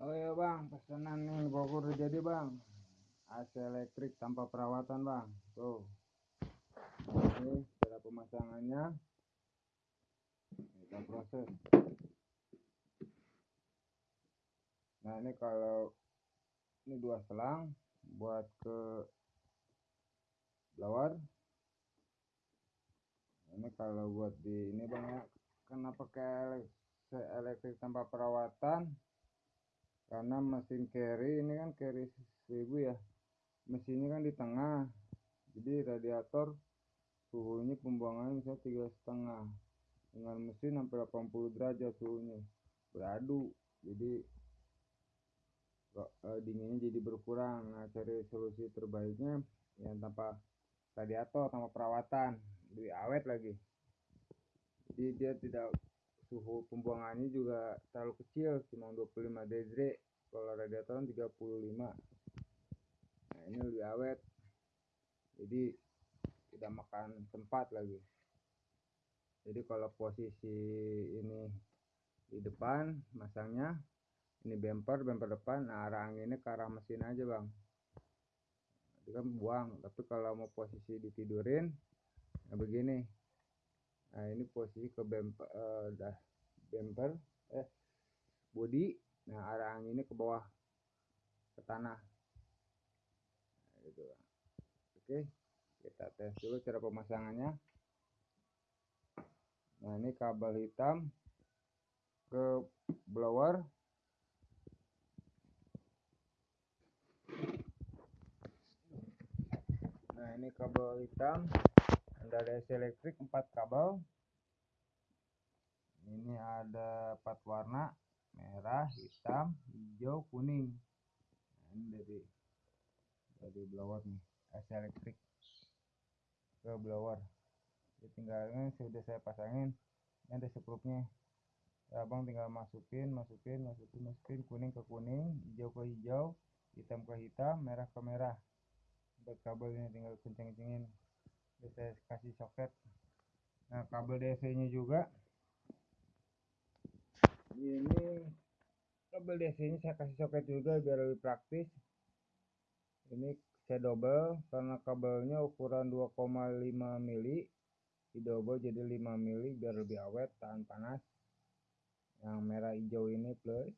Oh iya bang, pesanan nih Bogor jadi bang. AC elektrik tanpa perawatan bang. Tuh. Ini cara pemasangannya. Kita proses. Nah ini kalau ini dua selang buat ke blower. Ini kalau buat di ini bang ya, karena pakai elektrik tanpa perawatan karena mesin carry ini kan carry 1000 ya. Mesinnya kan di tengah. Jadi radiator suhunya pembuangannya bisa tiga setengah. Dengan mesin sampai 80 derajat suhunya. Beradu. Jadi eh, dinginnya jadi berkurang. Nah cari solusi terbaiknya yang tanpa radiator tanpa perawatan. Lebih awet lagi. Jadi dia tidak suhu pembuangannya juga terlalu kecil cuma 25 derajat kalau radiator 35 kan nah ini lebih awet. Jadi tidak makan tempat lagi. Jadi kalau posisi ini di depan masangnya ini bumper bumper depan nah arah anginnya ke arah mesin aja bang. Itu kan buang tapi kalau mau posisi ditidurin nah begini nah ini posisi ke bumper uh, dah bumper eh body. Nah arah anginnya ke bawah ke tanah. Nah, gitu. Oke kita tes dulu cara pemasangannya. Nah ini kabel hitam ke blower. Nah ini kabel hitam dari AC elektrik 4 kabel. Ini ada 4 warna merah hitam hijau kuning. Nah, ini dari dari blower nih AC elektrik ke blower. Jadi tinggalnya sudah saya pasangin ini ada sekrupnya ya abang tinggal masukin masukin masukin masukin kuning ke kuning hijau ke hijau hitam ke hitam merah ke merah. Buat kabelnya tinggal kenceng-kencengin saya kasih soket nah kabel DC nya juga. Ini kabel DC nya saya kasih soket juga biar lebih praktis. Ini saya double karena kabelnya ukuran 2,5 mili. Di double jadi 5 mili biar lebih awet tahan panas. Yang merah hijau ini plus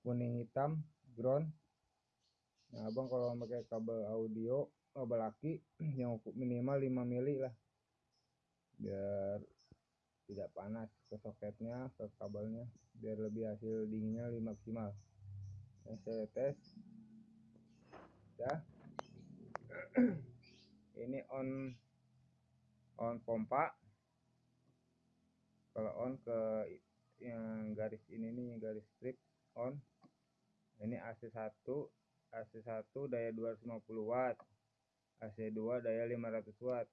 kuning hitam ground nah abang kalau pakai kabel audio kabel aki yang minimal 5 mili lah. Biar tidak panas ke soketnya ke kabelnya. Biar lebih hasil dinginnya lebih maksimal. Yang saya tes ya. Ini on on pompa. Kalau on ke yang garis ini nih garis strip on. Ini AC1 AC1 daya 250 watt AC2 daya 500 watt.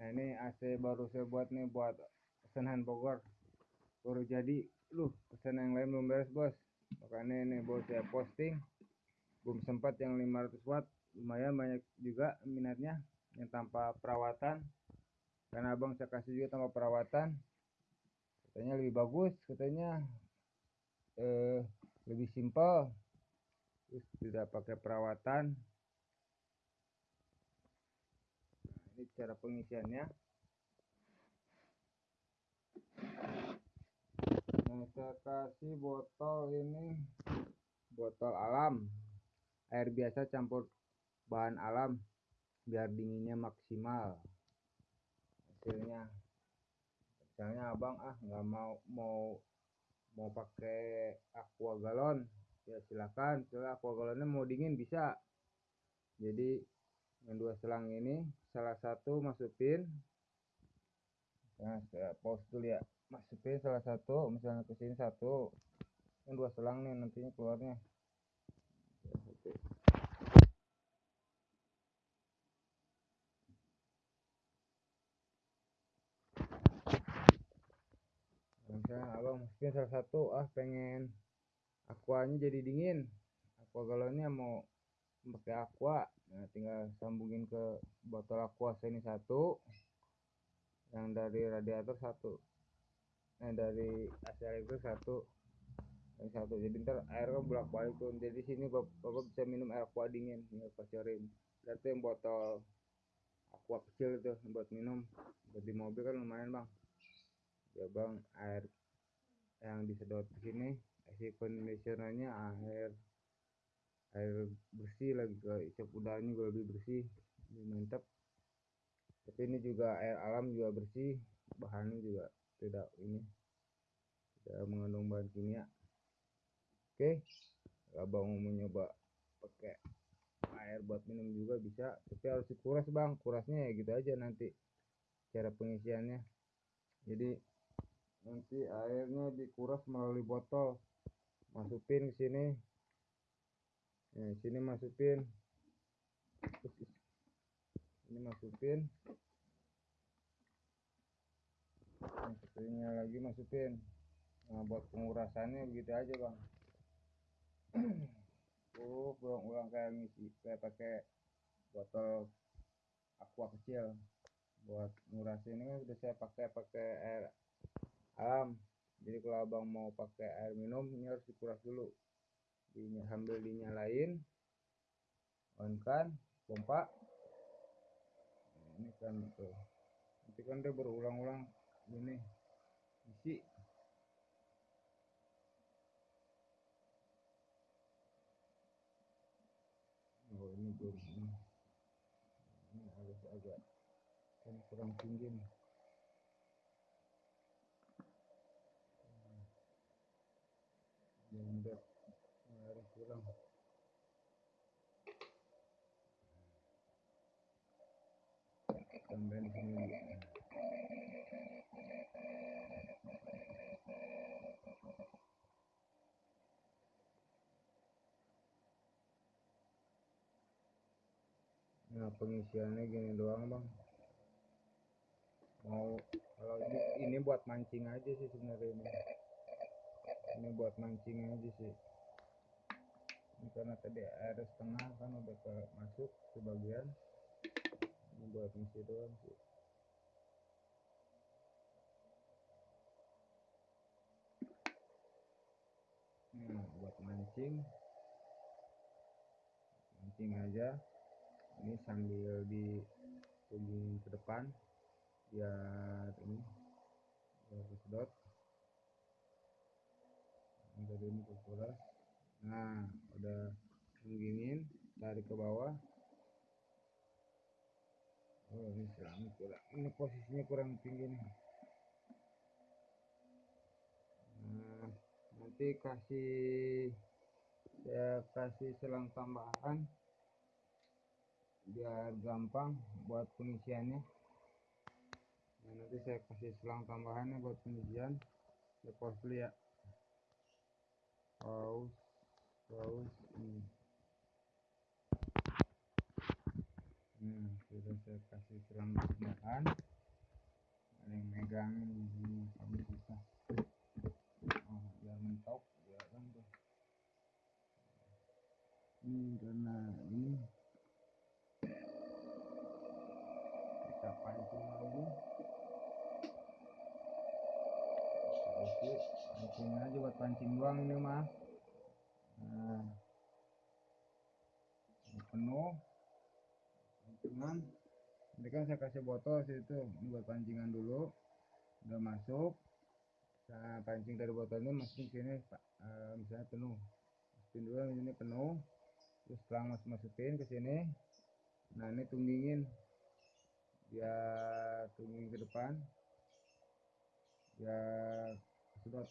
Nah ini AC baru saya buat nih buat pesanan Bogor. Baru jadi lu pesan yang lain belum beres bos. Makanya ini bos saya posting. Belum sempat yang 500 watt. Lumayan banyak juga minatnya yang tanpa perawatan. Karena abang saya kasih juga tanpa perawatan. Katanya lebih bagus katanya eh, lebih simpel. Terus tidak pakai perawatan ini cara pengisiannya. Nah saya kasih botol ini. Botol alam. Air biasa campur bahan alam biar dinginnya maksimal hasilnya. Misalnya abang ah nggak mau mau mau pakai aqua galon. Ya silakan. Soalnya aqua galonnya mau dingin bisa. Jadi yang dua selang ini salah satu masukin. Nah saya pause dulu ya. Masukin salah satu misalnya ke sini satu. Yang dua selang nih nantinya keluarnya. Misalnya abang masukin salah satu. Ah pengen aquanya jadi dingin. Aqua galonnya mau pakai aqua. Nah sambungin ke botol aqua sini satu yang dari radiator satu. Eh dari AC itu satu. Yang satu. Jadi ntar air kan bolak balik tuh. Jadi sini bapak, bapak bisa minum air aqua dingin tinggal pacarin berarti yang botol aqua kecil itu buat minum. Buat di mobil kan lumayan bang. Ya bang air yang disedot ke sini isi conditionernya air air bersih lagi isap udaranya juga lebih bersih lebih mantap. Tapi ini juga air alam juga bersih bahannya juga tidak ini tidak mengandung bahan kimia. Oke abang mau nyoba pakai air buat minum juga bisa tapi harus dikuras bang. Kurasnya ya gitu aja nanti cara pengisiannya. Jadi nanti airnya dikuras melalui botol. Masukin ke sini nah, sini masukin. Ini masukin. Yang satunya lagi masukin. Nah buat pengurasannya begitu aja bang. Uh ulang-ulang kayak ngisi kayak pakai botol aqua kecil. Buat ngurasin ini kan udah saya pakai pakai air alam. Jadi kalau abang mau pakai air minum ini harus dikuras dulu Dinya, sambil dinyalain. On kan pompa nah, ini kan tuh nanti kan dia berulang-ulang ini isi. Oh ini belum ini, ini harus agak kan kurang tinggi nih tambahin sini nah pengisiannya gini doang bang. Mau kalau ini ini buat mancing aja sih sebenarnya ini ini buat mancing aja sih karena tadi air setengah kan udah ke masuk ke bagian. Ini buat ngisi doang sih. Nah buat mancing. Mancing aja. Ini sambil ditunggu ke depan. Biar ini biar sedot. Ini tadi ini kuras nah udah dingin tarik ke bawah. Oh ini selang kurang ini posisinya kurang tinggi nih. Nah nanti kasih saya kasih selang tambahan. Biar gampang buat pengisiannya. Nah, nanti saya kasih selang tambahannya buat pengisian. Lepas dulu ya. Pause pause ini nah sudah saya kasih selang tambahan ada yang megangin di sini kamu susah oh biar mentok biar kan tuh ini karena ini kita pancing lagi. Sedikit pancing aja buat pancing doang ini mah nah ini penuh. Pancingan ini kan saya kasih botol situ buat pancingan dulu. Udah masuk. Nah pancing dari botol ini masukin sini uh, misalnya penuh. Masukin dulu ini penuh. Terus setelah mas masukin ke sini. Nah ini tunggingin. Biar tungging ke depan. Biar sedot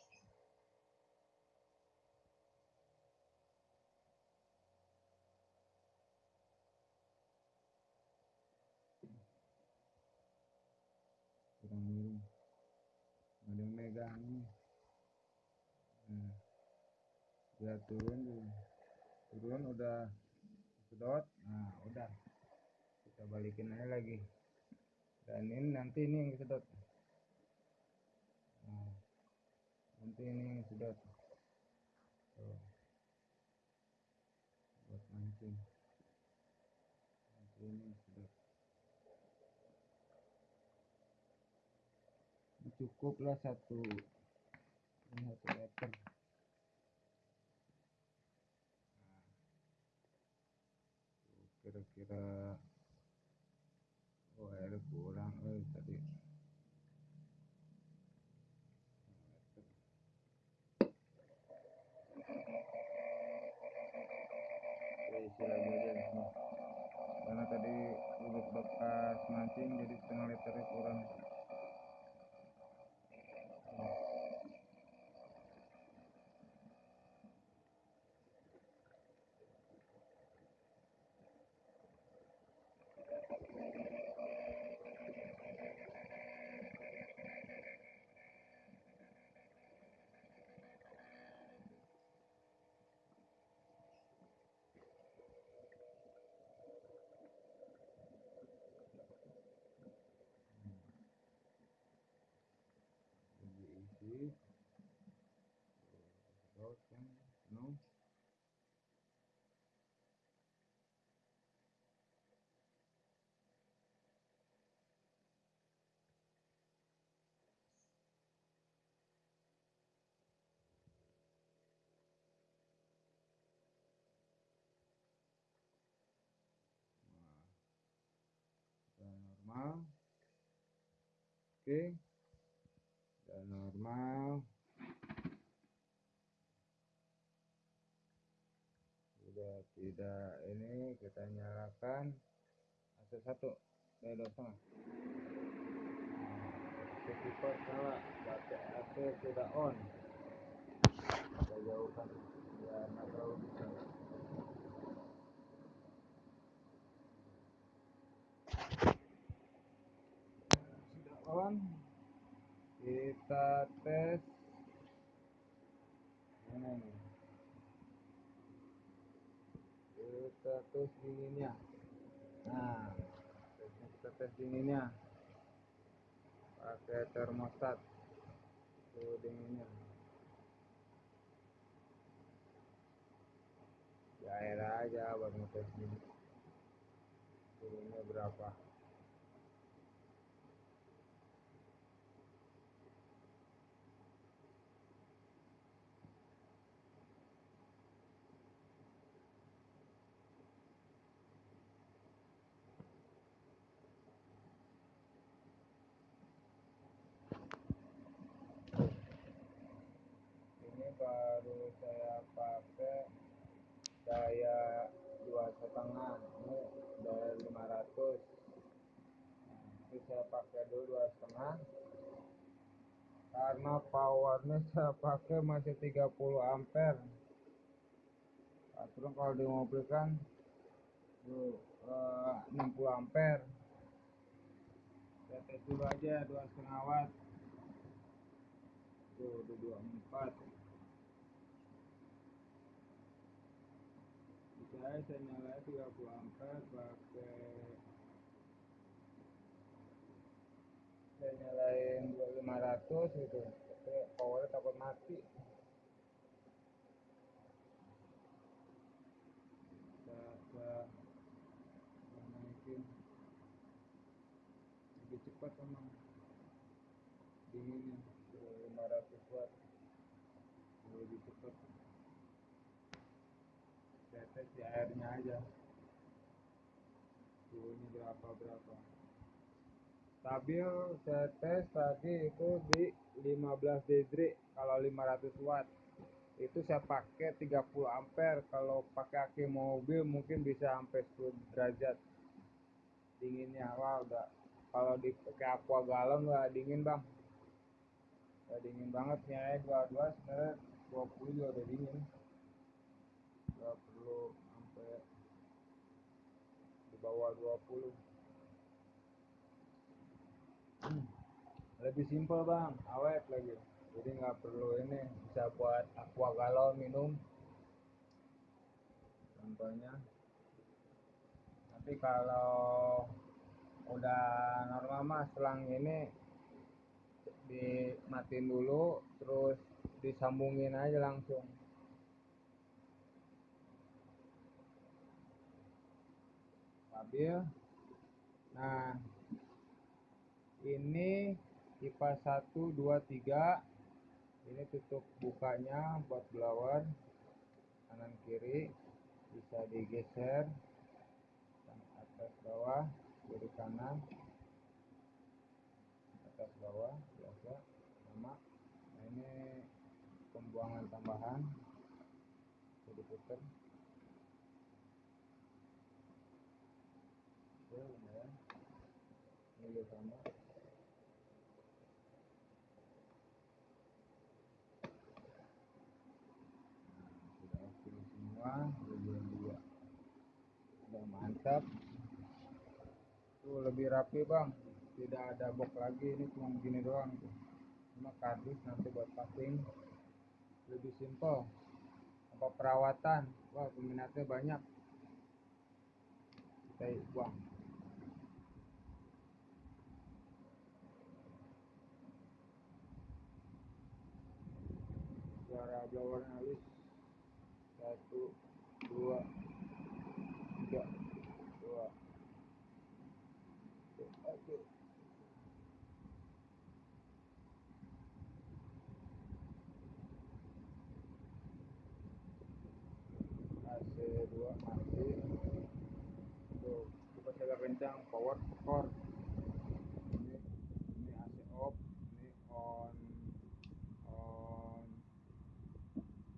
kurang miring ada yang megang ini nah, biar turun turun udah sedot. Nah udah. Kita balikin aja lagi. Dan ini nanti ini yang sedot nah, nanti ini yang sedot Tuh. buat mancing. Nanti ini sedot cukuplah satu ini satu meter. Nah, kira-kira oh air kurang eh, tadi. Karena tadi udah bekas mancing jadi setengah liter kurang. Diisi terus kan penuh dan normal oke dan normal. Sudah tidak ini kita nyalakan AC satu dari dua setengah. Kipas nyala baterai AC sudah on. Kita jauhkan biar nggak terlalu besar sudah on kita tes. Mana nih kita tes dinginnya. Nah tesnya kita tes dinginnya. Pakai termostat. Suhu dinginnya. Di air aja buat ngetes suhunya berapa ini baru saya pakai daya dua setengah ini daya 500 nah, ini saya pakai dulu dua setengah. Karena powernya saya pakai masih 30 ampere. Terus kalau di mobil kan tuh, eh, 60 ampere. Saya tes dulu aja dua setengah watt. Tuh udah 24 saya saya nyalain 30 ampere 500 gitu. Tapi powernya takut mati. Coba naikin lebih cepat emang dinginnya 500 watt. Lebih cepat. Tetes di airnya aja. Suhunya berapa berapa stabil saya tes tadi itu di 15 degree kalau 500 watt. Itu saya pakai 30 ampere kalau pakai aki mobil mungkin bisa sampai 10 derajat. Dinginnya wah udah kalau dipakai aqua galon nggak dingin bang. Udah dingin banget air dua-dua sebenarnya 20 juga udah dingin. nggak perlu sampai di bawah 20 hmm. lebih simpel bang. Awet lagi. Jadi nggak perlu ini bisa buat aqua galon minum. Contohnya. Nanti kalau udah normal mah selang ini dimatiin dulu terus disambungin aja langsung. Stabil. Nah ini kipas 1 2 3 ini tutup bukanya buat blower. Kanan kiri. Bisa digeser. Atas bawah kiri kanan. Atas bawah biasa. Sama. Nah ini pembuangan tambahan. Jadi putar oke lumayan. Ini sama nah, sudah oke dua udah mantap. Tuh lebih rapi bang. Tidak ada box lagi ini cuma begini doang tuh. Cuma kardus nanti buat packing. Lebih simple apa perawatan? Wah peminatnya banyak. Kita buang. Suara blower halus satu dua. Tiga. Dua. Satu. AC 2 mati tuh kita agak kencang power core ini ini AC off ini on on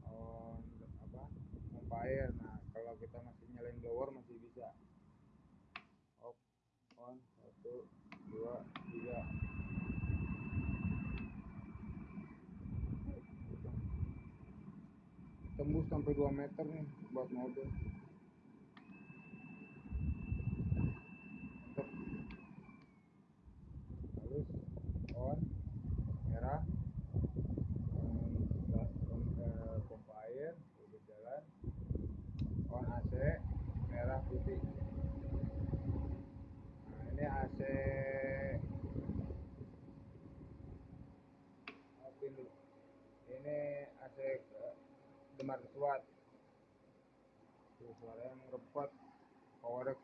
on apa? Pompa air nah kalau kita masih nyalain blower masih bisa. Off on satu dua tiga. Tembus sampai 2 meter nih buat mobil mantap halus on merah on, on eh, pompa air udah jalan on AC merah putih nah ini AC Alpin dulu ini AC eh, Demar Watt tuh suaranya ngerepot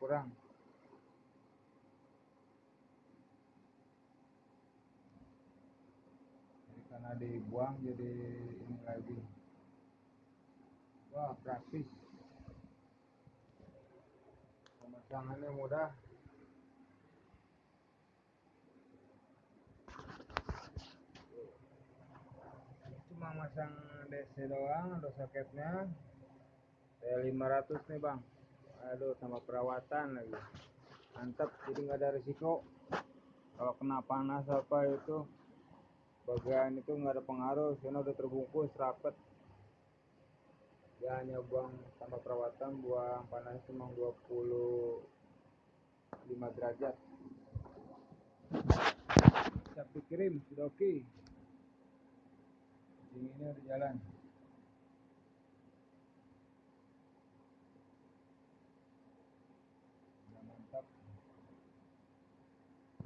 kurang. Ini karena dibuang jadi ini lagi. Wah praktis. Pemasangannya mudah. Cuma masang DC doang ada soketnya saya 500 nih bang aduh tambah perawatan lagi. Mantap jadi nggak ada risiko kalau kena panas apa itu bagian itu nggak ada pengaruh karena udah terbungkus rapet. Dia hanya buang tambah perawatan buang panas cuma 25 derajat. Siap dikirim sudah oke dinginnya udah jalan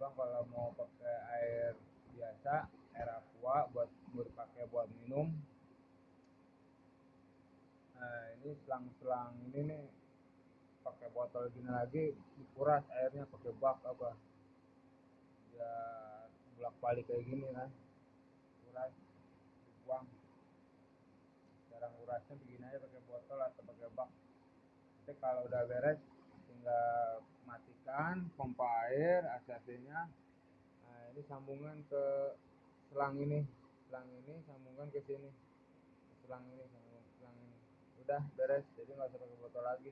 abang kalau mau pakai air biasa air aqua buat buat pakai buat minum. Nah ini selang-selang ini nih pakai botol gini lagi dikuras airnya pakai bak apa? Ya bolak balik kayak gini kan. Kuras dibuang. Cara ngurasnya begini aja pakai botol atau pakai bak. Nanti kalau udah beres tinggal matikan pompa air AC nya nah ini sambungan ke selang ini. Selang ini sambungkan ke sini. Selang ini sambung selang ini. Udah beres. Jadi nggak usah pakai botol lagi.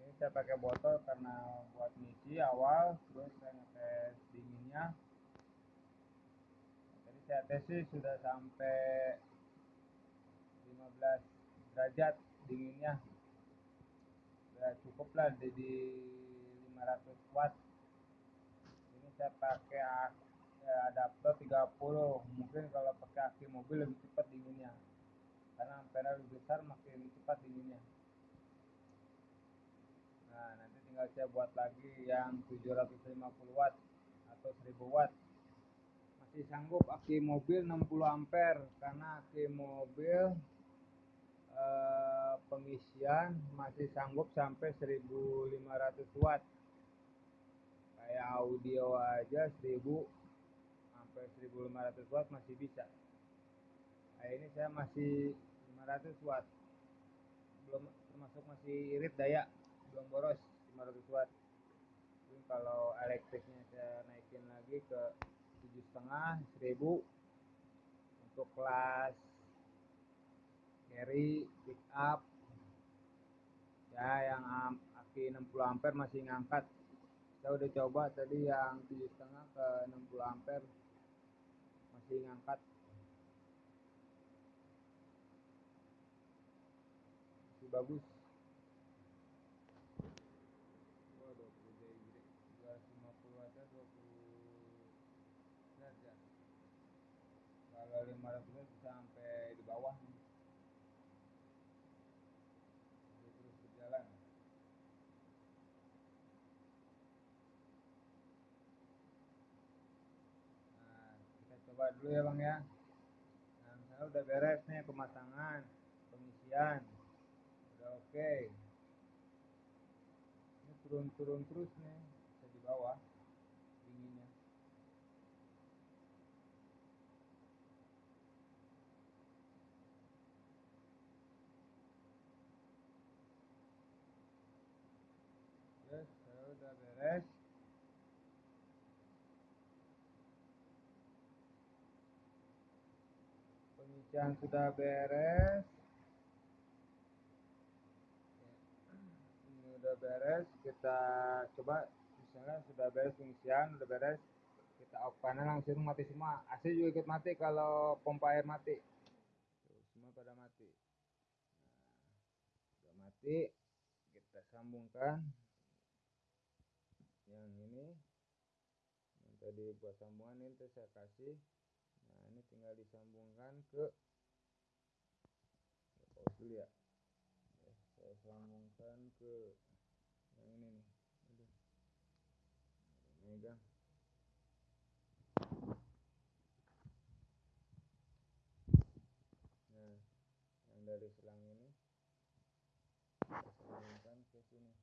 Ini saya pakai botol karena buat ngisi awal terus saya ngetes dinginnya. Tadi saya tes sih sudah sampai 15 derajat dinginnya ya cukup lah di, di 500 watt. Ini saya pakai ya, adapter 30 mungkin kalau pakai aki mobil lebih cepat dinginnya. Karena ampere lebih besar makin cepat dinginnya. Nah nanti tinggal saya buat lagi yang 750 watt atau 1000 watt. Masih sanggup aki mobil 60 ampere karena aki mobil pengisian masih sanggup sampai 1500 watt. Kayak audio aja 1000 sampai 1500 watt masih bisa. Nah ini saya masih 500 watt. Belum termasuk masih irit daya belum boros 500 watt. Jadi kalau elektriknya saya naikin lagi ke tujuh setengah seribu untuk kelas carry pick up. Ya yang aki 60 ampere masih ngangkat. Saya udah coba tadi yang tujuh setengah ke 60 ampere masih ngangkat. Masih bagus. Kalau 500 bisa sampai di bawah nih Dia terus berjalan nah kita coba dulu ya bang ya nah misalnya udah beres nih pemasangan pengisian udah oke okay. ini turun-turun terus nih bisa di bawah dinginnya Yes, saya udah beres. Pengisian sudah beres. Ini udah beres. Kita coba misalnya sudah beres pengisian, udah beres. Kita off panel langsung mati semua. AC juga ikut mati kalau pompa air mati. Semua pada mati. Nah, mati. Kita sambungkan yang ini yang tadi buat sambungan ini saya kasih tinggal disambungkan ke pause dulu ya. Saya sambungkan ke yang ini nih. Aduh. megang. Nah yang dari selang ini saya sambungkan ke sini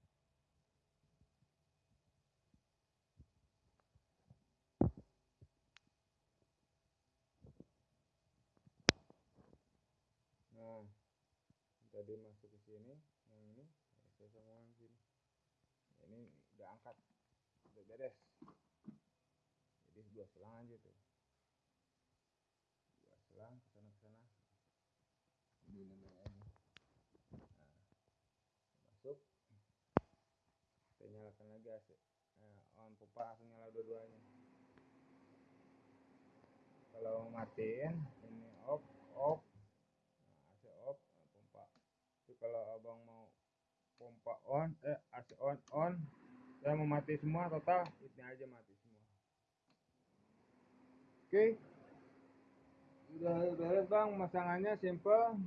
nah tadi masuk ke sini yang ini saya sambungkan sini. Ini udah angkat udah beres. Jadi dua selang aja tuh. Dua selang ke sana ke sana. Ini nah masuk. Kita nyalakan lagi AC. Nah, on pompa langsung nyala dua-duanya. Kalau matiin ini off off pompa tapi kalau abang mau pompa on eh AC on on. Saya mau mati semua total ini aja mati semua. Oke. Udah beres bang. Masangannya simple.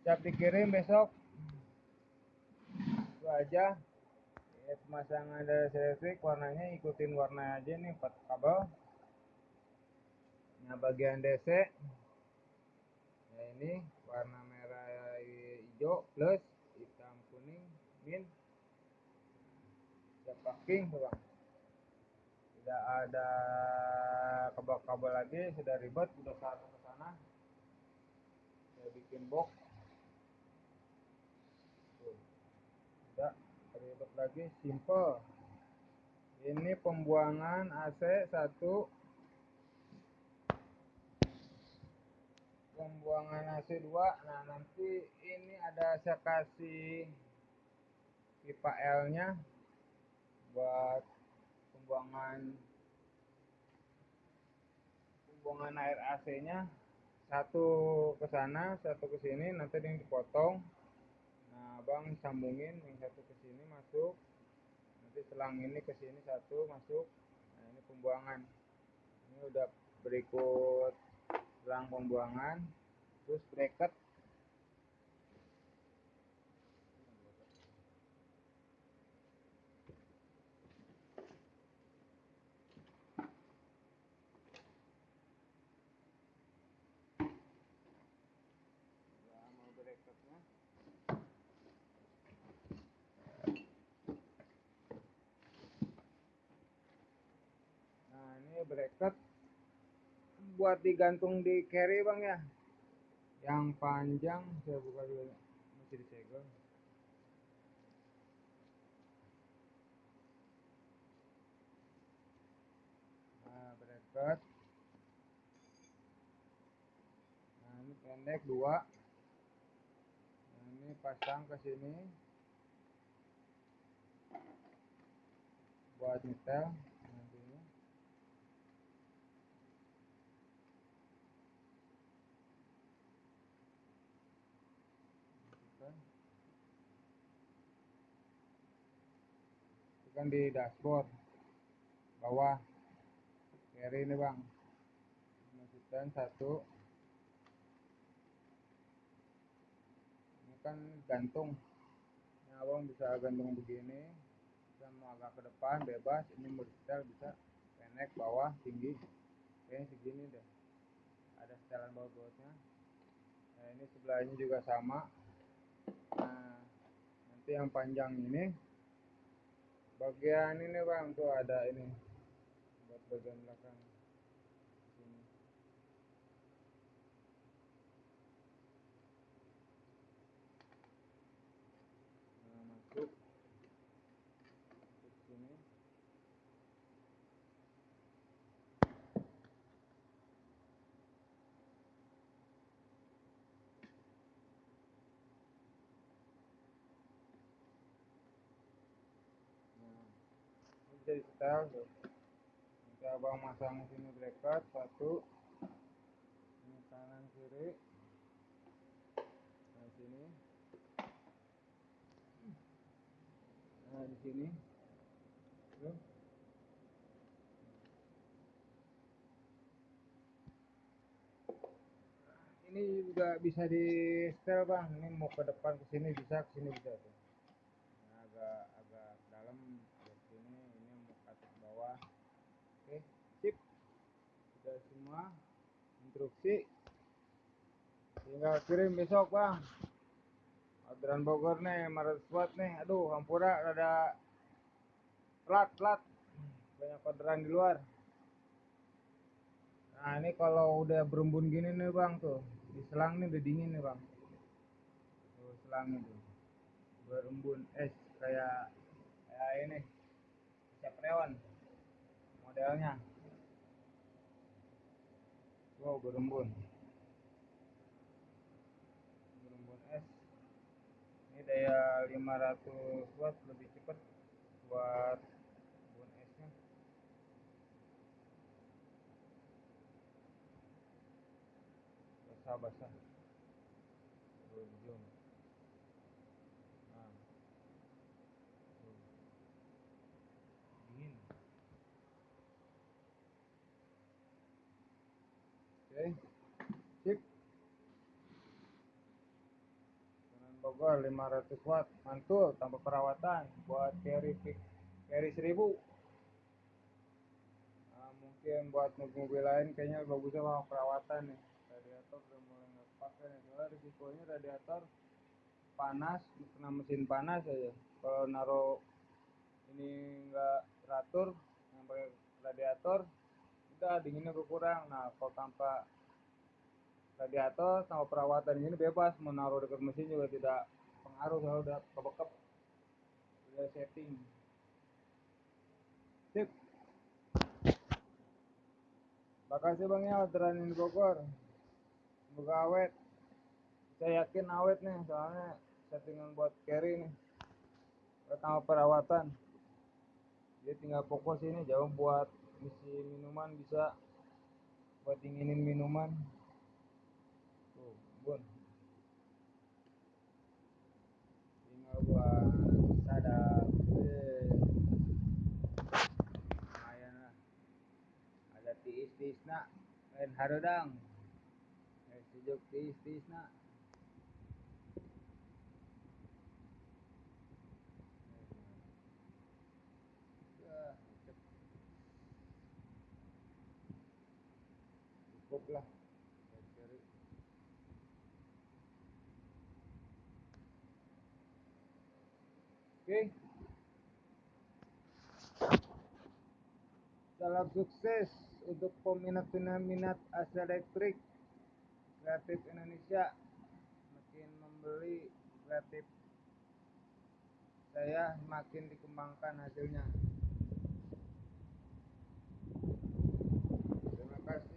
Saya pikirin besok. Itu aja. Pemasangan dari listrik warnanya ikutin warna aja nih 4 kabel. Nah bagian DC. Nah ini warna merah hijau plus kuning min siap packing bang tidak ada kabel-kabel lagi sudah ribet udah satu ke sana. Saya bikin box. Tidak ribet lagi simple. Ini pembuangan AC satu. Pembuangan AC2 nah nanti ini ada saya kasih pipa L nya buat pembuangan pembuangan air AC nya satu ke sana satu ke sini nanti ini dipotong. Nah abang sambungin yang satu ke sini masuk. Nanti selang ini ke sini satu masuk. Nah ini pembuangan. Ini udah berikut selang pembuangan. Terus bracket Nah ini bracket buat digantung di carry bang ya. Yang panjang saya buka dulu masih disegel. Nah bracket. Nah ini pendek dua. Nah ini pasang ke sini. Buat nyetel. Kan di dashboard bawah. Carry ini bang. Masukkan satu. Ini kan gantung. Ini abang bisa gantung begini bisa mau agak ke depan bebas. Ini setel bisa pendek bawah tinggi. Kayaknya segini deh. Ada setelan bawah-bawahnya nah ini sebelahnya juga sama. Nah nanti yang panjang ini bagian ini bang tuh ada ini buat bagian belakang sini nah masuk ke sini bisa di setel nanti abang masang sini bracket satu. Ini kanan kiri. Nah sini. Nah di sini. Ini juga bisa di setel bang. Ini mau ke depan ke sini bisa ke sini bisa tuh nah, agak agak dalam bawah oke sip sudah semua instruksi. Tinggal kirim besok bang. Orderan Bogor nih Maret Squad nih. Aduh Hampura rada plat plat banyak orderan di luar. Nah ini kalau udah berembun gini nih bang tuh. Di selang nih udah dingin nih bang. Tuh selang itu. Berembun es kayak kayak ini. Capreon modelnya wow berembun berembun es ini daya 500 watt lebih cepat buat embun esnya basah basah berujung nah dingin Oke, sip. Bogor 500 watt, mantul tanpa perawatan buat carry carry 1000. Nah, mungkin buat mobil lain kayaknya bagusnya mau perawatan nih. Radiator udah mulai nggak pakai nih, soalnya risikonya radiator panas, kena mesin panas aja. Kalau naruh ini nggak teratur, yang radiator udah dinginnya berkurang nah kalau tanpa radiator sama perawatan ini bebas menaruh dekat mesin juga tidak pengaruh kalau udah kebekep. Udah setting. Sip. Makasih bang ya orderan ini Bogor. Semoga awet. Saya yakin awet nih soalnya settingan buat carry nih. Pertama perawatan. Dia tinggal fokus ini jauh buat isi minuman bisa. Buat dinginin minuman. Tuh bun dan harodang. Eh sejuk tis tis nak cukup lah. Oke. Salam sukses untuk peminat-peminat Astra Elektrik kreatif Indonesia makin membeli kreatif saya makin dikembangkan hasilnya. Terima kasih